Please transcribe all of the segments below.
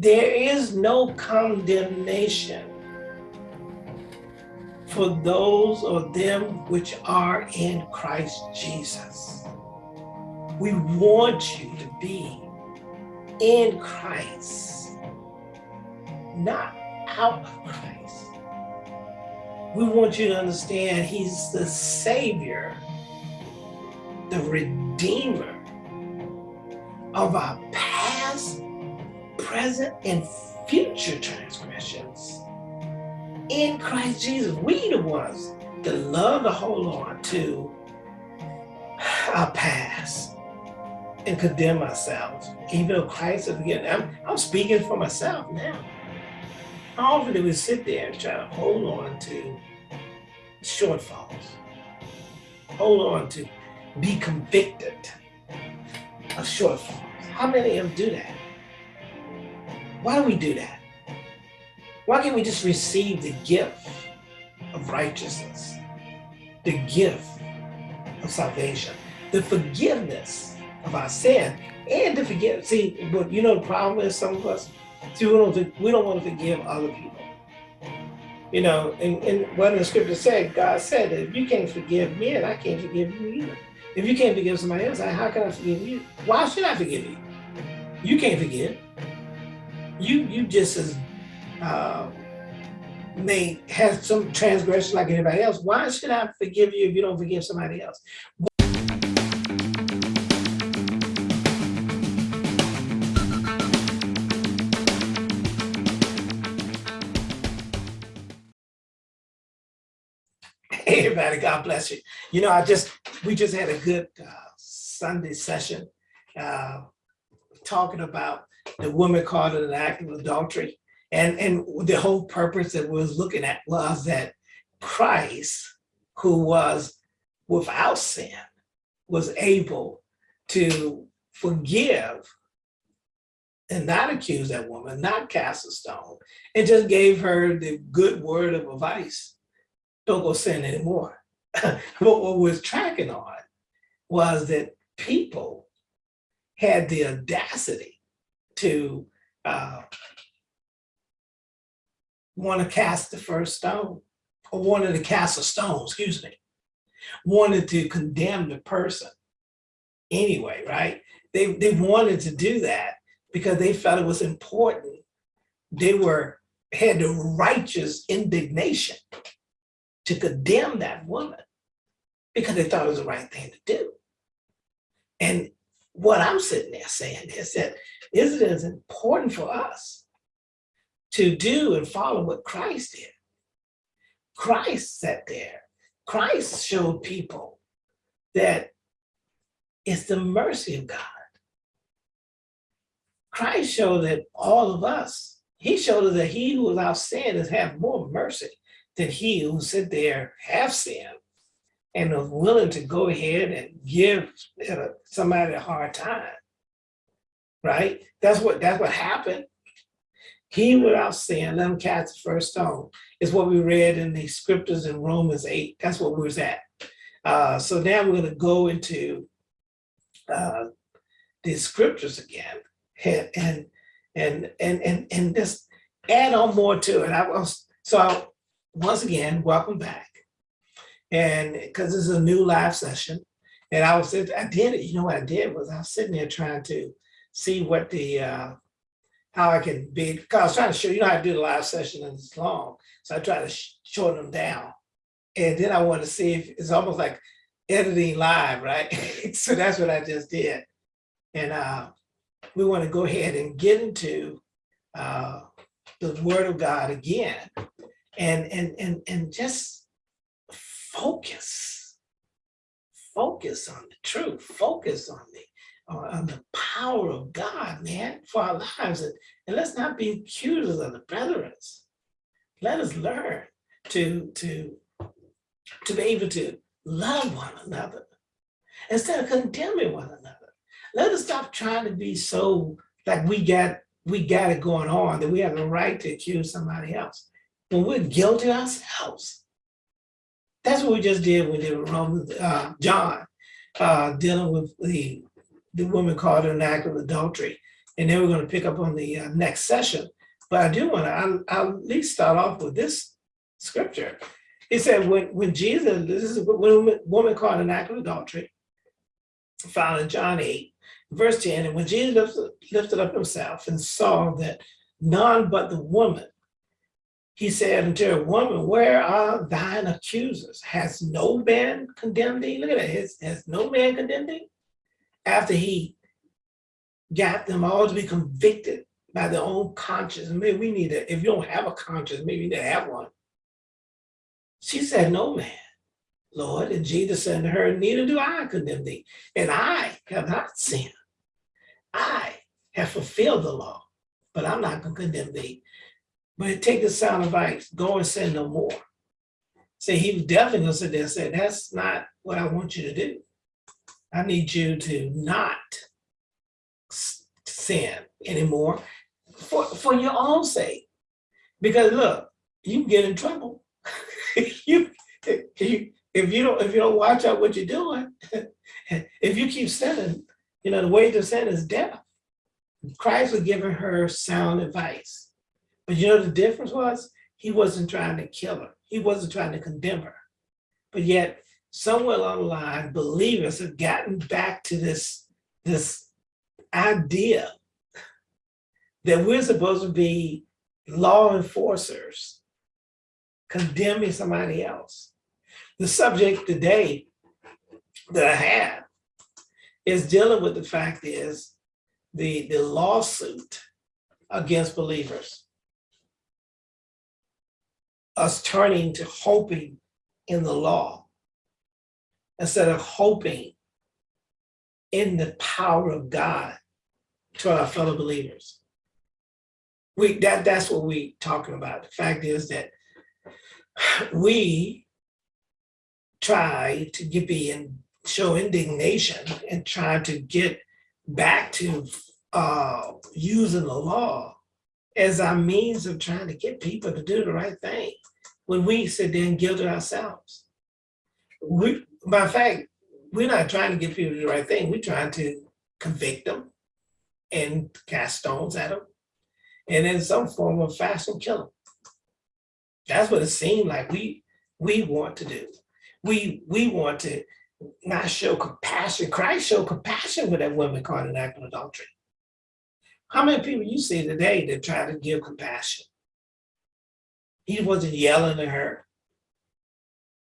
There is no condemnation for those of them which are in Christ Jesus. We want you to be in Christ, not out of Christ. We want you to understand he's the savior, the redeemer of our past, present, and future transgressions. In Christ Jesus, we the ones that love to hold on to our past and condemn ourselves, even though Christ is forgiven. I'm, I'm speaking for myself now. How often do we sit there and try to hold on to shortfalls? Hold on to be convicted of shortfalls. How many of them do that? Why do we do that? Why can't we just receive the gift of righteousness, the gift of salvation, the forgiveness of our sin, and to forgive? See, but you know the problem is some of us, see, we don't, we don't want to forgive other people. You know, and, and what the scripture said, God said that if you can't forgive me, and I can't forgive you either. If you can't forgive somebody else, how can I forgive you? Why should I forgive you? You can't forgive. You you just as uh, may have some transgression like anybody else. Why should I forgive you if you don't forgive somebody else? Hey, everybody, God bless you. You know, I just, we just had a good uh, Sunday session uh, talking about the woman caught in an act of adultery. And, and the whole purpose that we was looking at was that Christ, who was without sin, was able to forgive and not accuse that woman, not cast a stone, and just gave her the good word of advice don't go sin anymore. but what was tracking on was that people had the audacity to uh, want to cast the first stone or wanted to cast a stone, excuse me, wanted to condemn the person anyway, right? They, they wanted to do that because they felt it was important. They were had the righteous indignation to condemn that woman because they thought it was the right thing to do. And what I'm sitting there saying is that is it as important for us to do and follow what Christ did? Christ sat there. Christ showed people that it's the mercy of God. Christ showed that all of us, he showed us that he who without sin has have more mercy than he who sit there half sin and was willing to go ahead and give somebody a hard time, right? That's what that's what happened. He without sin, let him cast the first stone, is what we read in the scriptures in Romans 8. That's what we was at. Uh, so now we're going to go into uh, the scriptures again and and and and and, just add on more to it. I was so once again, welcome back. And because this is a new live session, and I was, I did it, you know what I did was I was sitting there trying to see what the, uh, how I can be, because I was trying to show, you know how to do the live session and it's long. So I tried to shorten them down. And then I wanted to see if it's almost like editing live, right? so that's what I just did. And uh, we want to go ahead and get into uh, the word of God again and and and and just focus. Focus on the truth. Focus on the uh, on the power of God man for our lives. And, and let's not be accusers of the brethren. Let us learn to to to be able to love one another instead of condemning one another. Let us stop trying to be so like we got we got it going on that we have the right to accuse somebody else. When we're guilty ourselves. That's what we just did when did Romans, uh, John, uh, dealing with the, the woman caught in an act of adultery. And then we're going to pick up on the uh, next session. But I do want to, I'll, at least start off with this scripture. It said when, when Jesus, this is a woman caught an act of adultery, found in John 8, verse 10, and when Jesus lifted up himself and saw that none but the woman, he said unto her, woman, where are thine accusers? Has no man condemned thee? Look at that, has, has no man condemned thee? After he got them all to be convicted by their own conscience. Maybe we need to, if you don't have a conscience, maybe you need to have one. She said, no man, Lord. And Jesus said to her, neither do I condemn thee. And I have not sinned. I have fulfilled the law, but I'm not going to condemn thee. But take the sound advice, go and sin no more. Say he was definitely to sit there and say, that's not what I want you to do. I need you to not sin anymore for, for your own sake. Because look, you get in trouble. you, you, if you don't if you don't watch out what you're doing, if you keep sinning, you know, the way to sin is death. Christ was giving her sound advice. But you know the difference was? He wasn't trying to kill her. He wasn't trying to condemn her. But yet, somewhere along the line, believers have gotten back to this, this idea that we're supposed to be law enforcers condemning somebody else. The subject today that I have is dealing with the fact is the, the lawsuit against believers. Us turning to hoping in the law instead of hoping in the power of God to our fellow believers. We that that's what we're talking about. The fact is that we try to get be show indignation and try to get back to uh, using the law as our means of trying to get people to do the right thing when we sit there and guilt ourselves. We, by fact, we're not trying to get people to do the right thing. We're trying to convict them and cast stones at them and in some form of fashion kill them. That's what it seemed like we we want to do. We we want to not show compassion. Christ showed compassion with that woman caught in act of adultery. How many people you see today that try to give compassion? He wasn't yelling at her.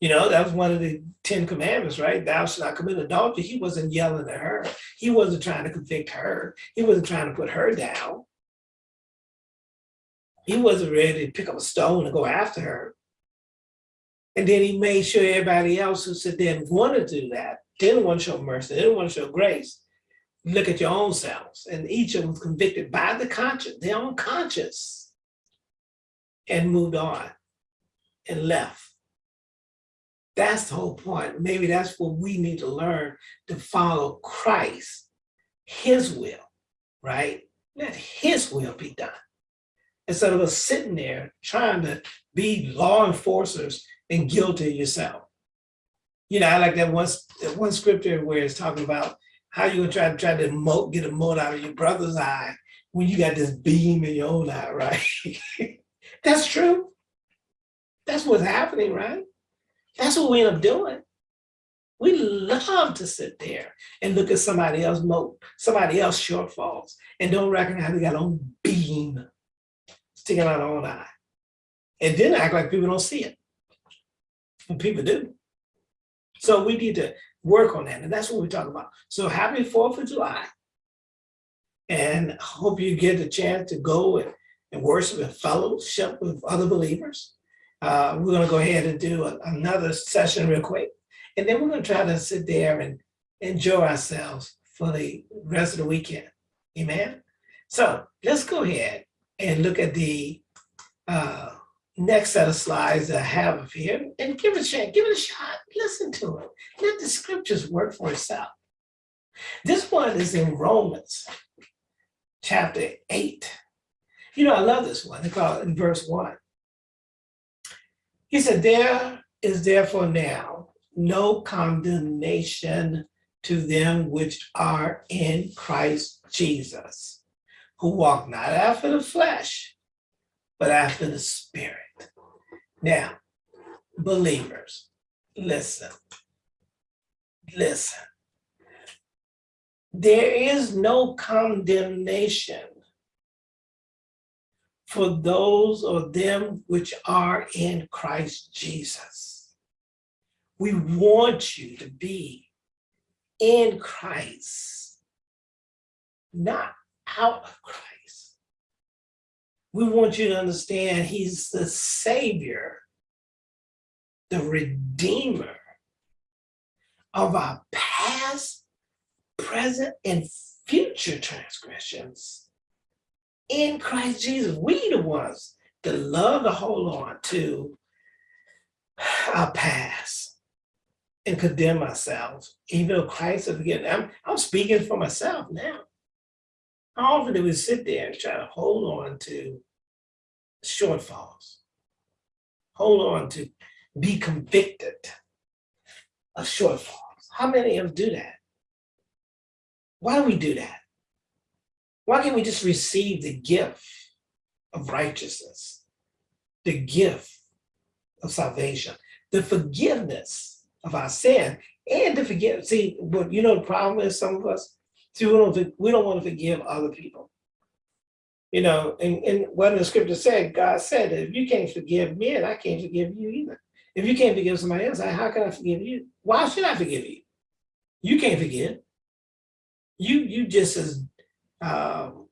You know, that was one of the 10 commandments, right? Thou shalt not commit adultery. He wasn't yelling at her. He wasn't trying to convict her. He wasn't trying to put her down. He wasn't ready to pick up a stone and go after her. And then he made sure everybody else who said they didn't want to do that, didn't want to show mercy, didn't want to show grace, look at your own selves. And each of them was convicted by the conscience, their own conscience, and moved on and left. That's the whole point. Maybe that's what we need to learn to follow Christ, his will, right? Let his will be done instead of us sitting there trying to be law enforcers and guilty yourself. You know, I like that one, that one scripture where it's talking about how you gonna try to try to mote, get a mote out of your brother's eye when you got this beam in your own eye, right? That's true. That's what's happening, right? That's what we end up doing. We love to sit there and look at somebody else mote, somebody else shortfalls, and don't recognize they got own beam sticking out our own eye. And then act like people don't see it. And people do. So we need to work on that. And that's what we're talking about. So happy 4th of July. And hope you get a chance to go and, and worship and fellowship with other believers. Uh, we're going to go ahead and do a, another session real quick. And then we're going to try to sit there and enjoy ourselves for the rest of the weekend. Amen. So let's go ahead and look at the uh, next set of slides that I have here and give it a shot, give it a shot, listen to it. Let the scriptures work for itself. This one is in Romans chapter 8. You know, I love this one. They call it in verse 1. He said, There is therefore now no condemnation to them which are in Christ Jesus who walk not after the flesh, but after the spirit. Now, believers, listen, listen. There is no condemnation for those of them which are in Christ Jesus. We want you to be in Christ, not out of Christ. We want you to understand he's the savior, the redeemer of our past, present, and future transgressions. In Christ Jesus, we the ones that love to hold on to our past and condemn ourselves, even though Christ has forgiven. I'm, I'm speaking for myself now. How often do we sit there and try to hold on to shortfalls? Hold on to be convicted of shortfalls. How many of us do that? Why do we do that? Why can't we just receive the gift of righteousness, the gift of salvation, the forgiveness of our sin, and the forgive? See, but you know the problem is some of us, see, we don't, we don't want to forgive other people. You know, and, and what the scripture said, God said, if you can't forgive me, and I can't forgive you either. If you can't forgive somebody else, how can I forgive you? Why should I forgive you? You can't forgive. You you just as um,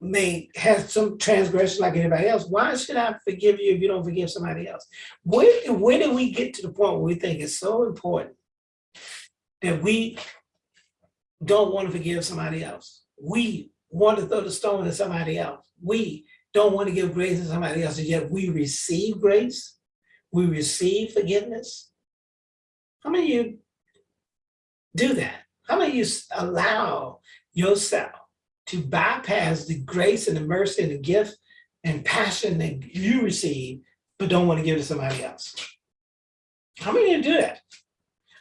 may have some transgression like anybody else. Why should I forgive you if you don't forgive somebody else? When, when did we get to the point where we think it's so important that we don't want to forgive somebody else? We want to throw the stone at somebody else. We don't want to give grace to somebody else, and yet we receive grace. We receive forgiveness. How many of you do that? How many of you allow yourself to bypass the grace and the mercy and the gift and passion that you receive, but don't want to give to somebody else? How many of you do that?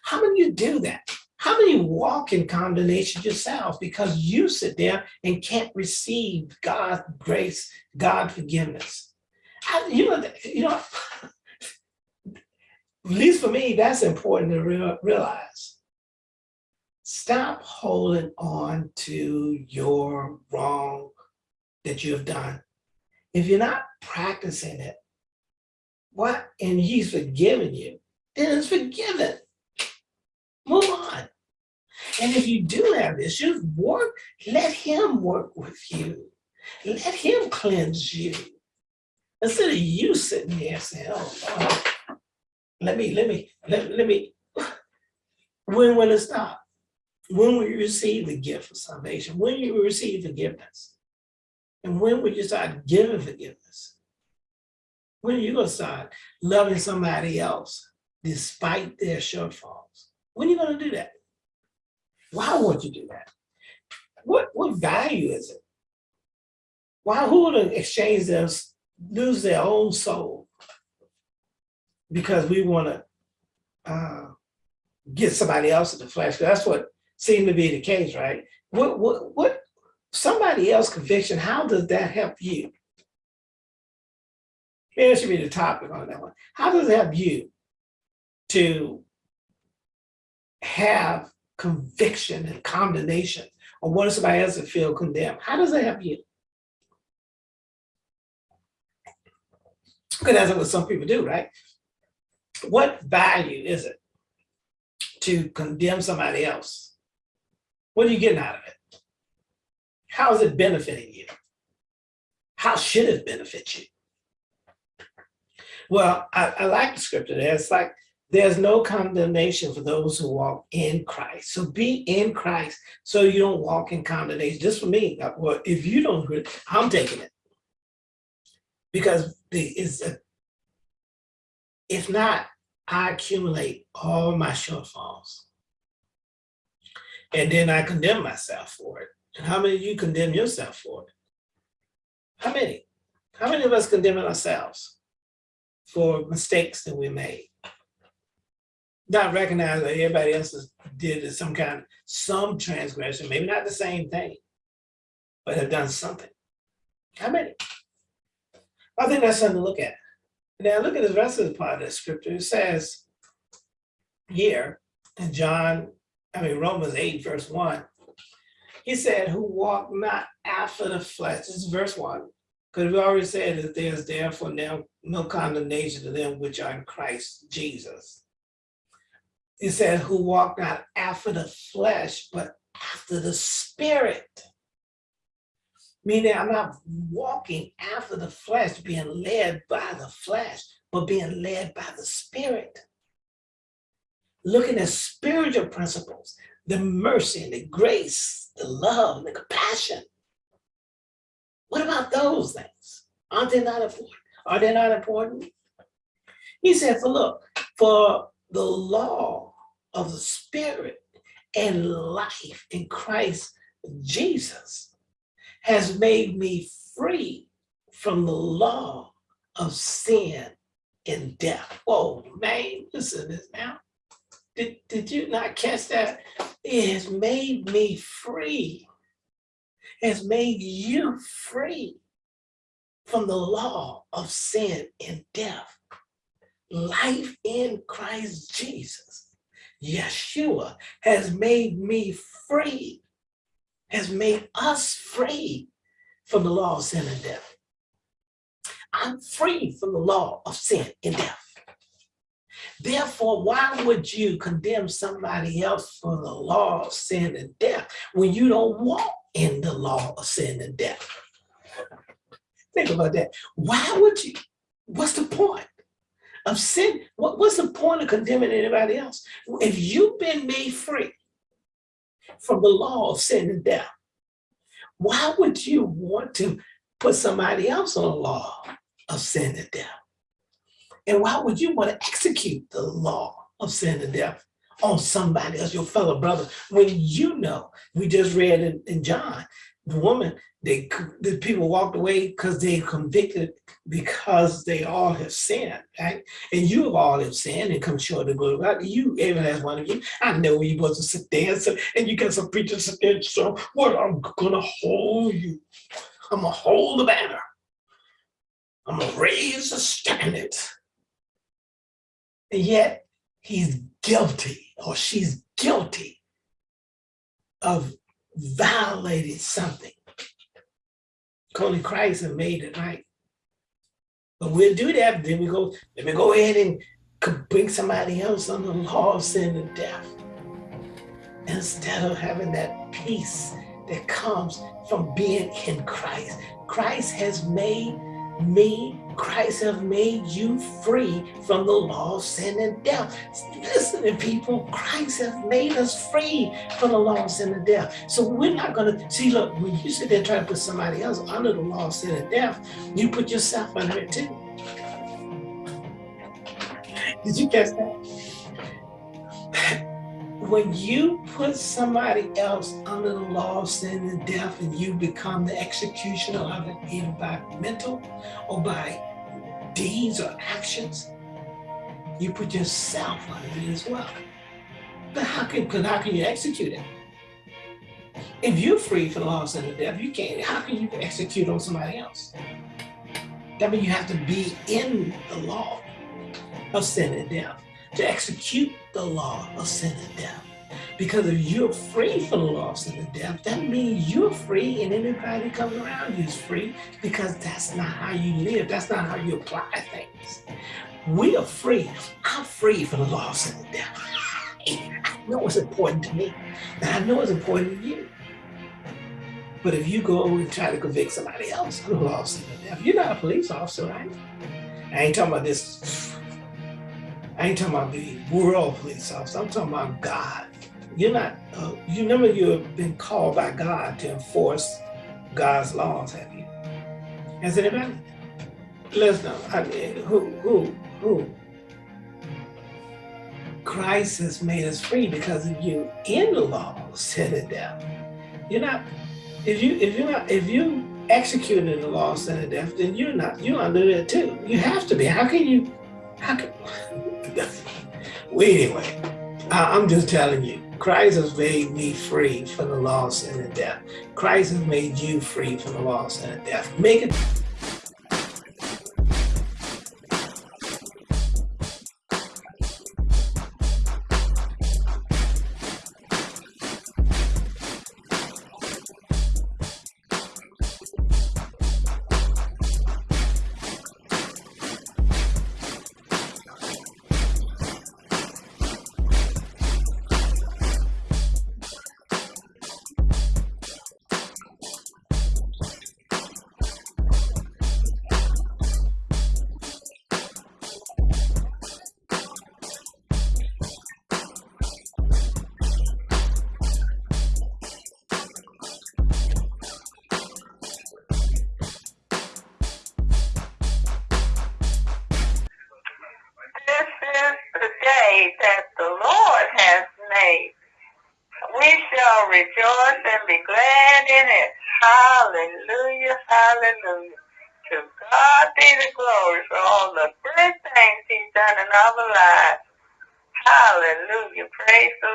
How many of you do that? How many walk in condemnation yourselves because you sit there and can't receive God's grace, God's forgiveness? I, you know, you know, at least for me, that's important to re realize. Stop holding on to your wrong that you have done. If you're not practicing it, what, and he's forgiven you, then it's forgiven. And if you do have issues, work, let him work with you. Let him cleanse you. Instead of you sitting there saying, oh, let me, let me, let, let me, when will it stop? When will you receive the gift of salvation? When you receive forgiveness? And when will you start giving forgiveness? When are you gonna start loving somebody else despite their shortfalls? When are you gonna do that? Why would you do that? What, what value is it? Why, who would exchange their, lose their own soul because we wanna uh, get somebody else in the flesh? That's what seemed to be the case, right? What, what, what, somebody else conviction, how does that help you? Maybe that should be the topic on that one. How does it help you to have conviction and condemnation or what if somebody else to feel condemned? How does that help you? Because that's what some people do, right? What value is it to condemn somebody else? What are you getting out of it? How is it benefiting you? How should it benefit you? Well, I, I like the scripture there. It's like, there's no condemnation for those who walk in Christ. So be in Christ so you don't walk in condemnation. Just for me, well, if you don't I'm taking it. Because it's a, if not, I accumulate all my shortfalls. And then I condemn myself for it. And how many of you condemn yourself for it? How many? How many of us condemn ourselves for mistakes that we made? Not recognize that everybody else did some kind of, some transgression, maybe not the same thing. but have done something. How many? I think that's something to look at. Now look at the rest of the part of the scripture. It says here in John, I mean Romans 8, verse 1, he said, who walk not after the flesh. This is verse 1. Because we already said that there's therefore now no condemnation to them which are in Christ Jesus. He said, who walk not after the flesh, but after the spirit. Meaning I'm not walking after the flesh, being led by the flesh, but being led by the spirit. Looking at spiritual principles, the mercy and the grace, the love the compassion. What about those things? Aren't they not important? Are they not important? He said, for look, for the law of the spirit and life in Christ Jesus has made me free from the law of sin and death. Whoa, man, listen to this now. Did, did you not catch that? It has made me free. It has made you free from the law of sin and death. Life in Christ Jesus. Yeshua has made me free has made us free from the law of sin and death. I'm free from the law of sin and death. Therefore, why would you condemn somebody else for the law of sin and death when you don't walk in the law of sin and death? Think about that. Why would you? What's the point of sin? What, what's the point of condemning anybody else? If you've been made free, from the law of sin and death. Why would you want to put somebody else on the law of sin and death? And why would you want to execute the law of sin and death on somebody else, your fellow brother, when you know, we just read in, in John, woman, they the people walked away because they convicted because they all have sinned, right? And you have all have sinned and come short of glory God. You, every last one of you, I know you wasn't sit there and, so, and you got some preachers sit there, so what, I'm gonna hold you. I'm gonna hold the banner. I'm gonna raise the standard. And yet he's guilty or she's guilty of violated something. Only Christ and made it right. But we'll do that, then we go, let me go ahead and bring somebody else under the law of sin and death. Instead of having that peace that comes from being in Christ. Christ has made me, Christ have made you free from the law of sin and death. Listen to people, Christ have made us free from the law of sin and death. So we're not gonna, see look, when you sit there trying to put somebody else under the law of sin and death, you put yourself under it too. Did you catch that? When you put somebody else under the law of sin and death and you become the executioner of it, either by mental or by deeds or actions, you put yourself under it as well. But how can, cause how can you execute it? If you're free from the law of sin and death, you can't, how can you execute on somebody else? That means you have to be in the law of sin and death to execute the law of sin and death. Because if you're free from the law of sin and death, that means you're free and anybody that comes around you is free because that's not how you live. That's not how you apply things. We are free. I'm free from the law of sin and death. I know it's important to me. And I know it's important to you. But if you go and try to convict somebody else of the law of sin and death, you're not a police officer, right? I ain't talking about this I ain't talking about the world police officer. I'm talking about God. You're not, uh, you never you've been called by God to enforce God's laws, have you? Has anybody? Let us know. I mean, who, who, who? Christ has made us free because if you in the law, sin and death. You're not, if you, if you're not, if you executed the law of sin and death, then you're not, you're under it too. You have to be. How can you, how can, well, anyway, I'm just telling you, Christ has made me free from the loss and the death. Christ has made you free from the loss and the death. Make it Hallelujah, hallelujah. To God be the glory for all the great things he's done in our lives. Hallelujah. Praise the.